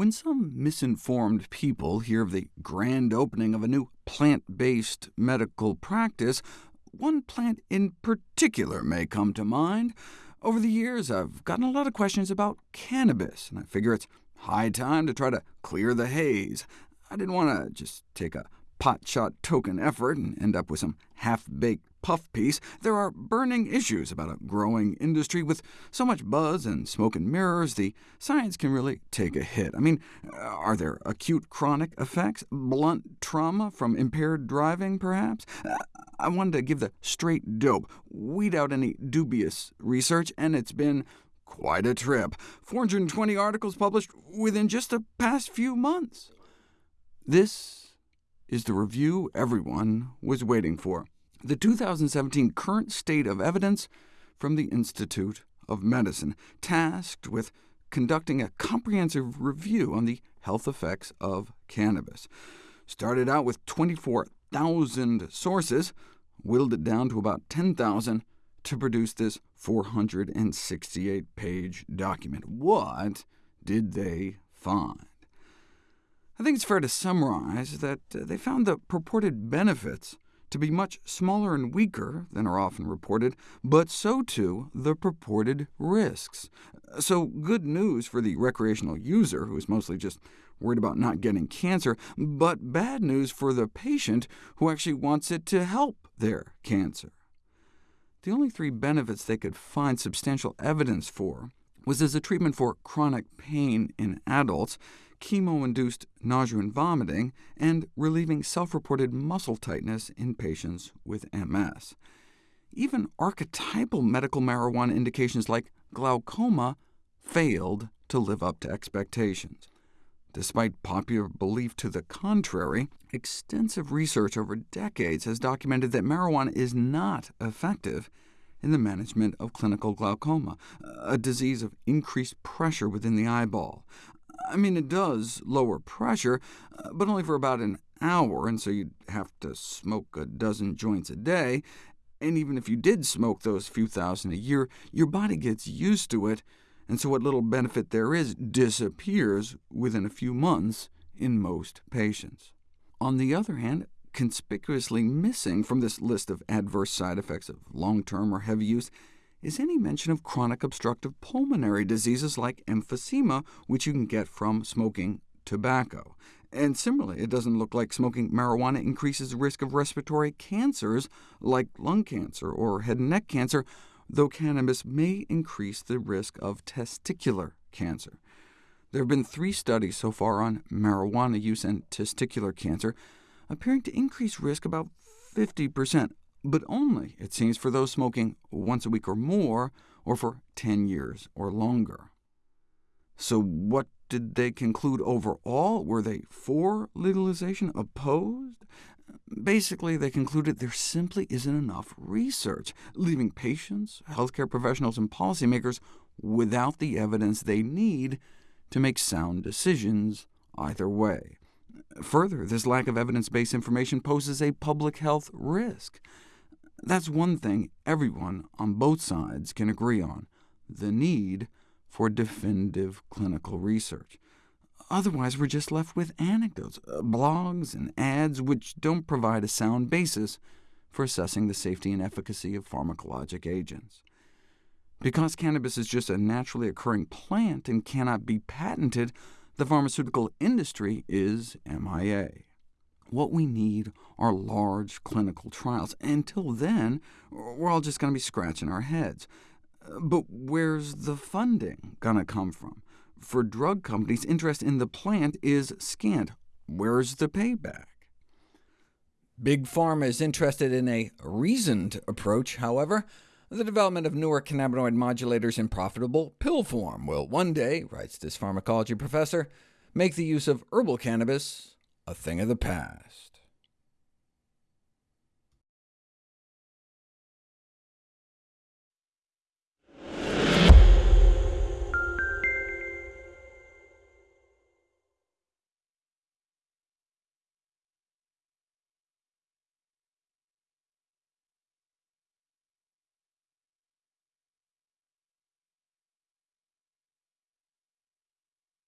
When some misinformed people hear of the grand opening of a new plant-based medical practice, one plant in particular may come to mind. Over the years, I've gotten a lot of questions about cannabis, and I figure it's high time to try to clear the haze. I didn't want to just take a pot-shot token effort and end up with some half-baked puff piece, there are burning issues about a growing industry. With so much buzz and smoke and mirrors, the science can really take a hit. I mean, uh, are there acute chronic effects? Blunt trauma from impaired driving, perhaps? Uh, I wanted to give the straight dope, weed out any dubious research, and it's been quite a trip. 420 articles published within just the past few months. This is the review everyone was waiting for. The 2017 Current State of Evidence from the Institute of Medicine, tasked with conducting a comprehensive review on the health effects of cannabis. Started out with 24,000 sources, whittled it down to about 10,000 to produce this 468-page document. What did they find? I think it's fair to summarize that uh, they found the purported benefits to be much smaller and weaker than are often reported, but so too the purported risks. So good news for the recreational user, who is mostly just worried about not getting cancer, but bad news for the patient who actually wants it to help their cancer. The only three benefits they could find substantial evidence for was as a treatment for chronic pain in adults, chemo-induced nausea and vomiting, and relieving self-reported muscle tightness in patients with MS. Even archetypal medical marijuana indications like glaucoma failed to live up to expectations. Despite popular belief to the contrary, extensive research over decades has documented that marijuana is not effective in the management of clinical glaucoma, a disease of increased pressure within the eyeball. I mean, it does lower pressure, uh, but only for about an hour, and so you'd have to smoke a dozen joints a day. And even if you did smoke those few thousand a year, your body gets used to it, and so what little benefit there is disappears within a few months in most patients. On the other hand, conspicuously missing from this list of adverse side effects of long-term or heavy use is any mention of chronic obstructive pulmonary diseases like emphysema, which you can get from smoking tobacco. And similarly, it doesn't look like smoking marijuana increases the risk of respiratory cancers like lung cancer or head and neck cancer, though cannabis may increase the risk of testicular cancer. There have been three studies so far on marijuana use and testicular cancer, appearing to increase risk about 50%, but only, it seems, for those smoking once a week or more, or for 10 years or longer. So what did they conclude overall? Were they for legalization, opposed? Basically, they concluded there simply isn't enough research, leaving patients, healthcare professionals, and policymakers without the evidence they need to make sound decisions either way. Further, this lack of evidence-based information poses a public health risk. That's one thing everyone on both sides can agree on, the need for definitive clinical research. Otherwise, we're just left with anecdotes, uh, blogs, and ads which don't provide a sound basis for assessing the safety and efficacy of pharmacologic agents. Because cannabis is just a naturally occurring plant and cannot be patented, the pharmaceutical industry is MIA. What we need are large clinical trials. Until then, we're all just going to be scratching our heads. But where's the funding going to come from? For drug companies, interest in the plant is scant. Where's the payback? Big Pharma is interested in a reasoned approach, however. The development of newer cannabinoid modulators in profitable pill form will one day, writes this pharmacology professor, make the use of herbal cannabis a thing of the past.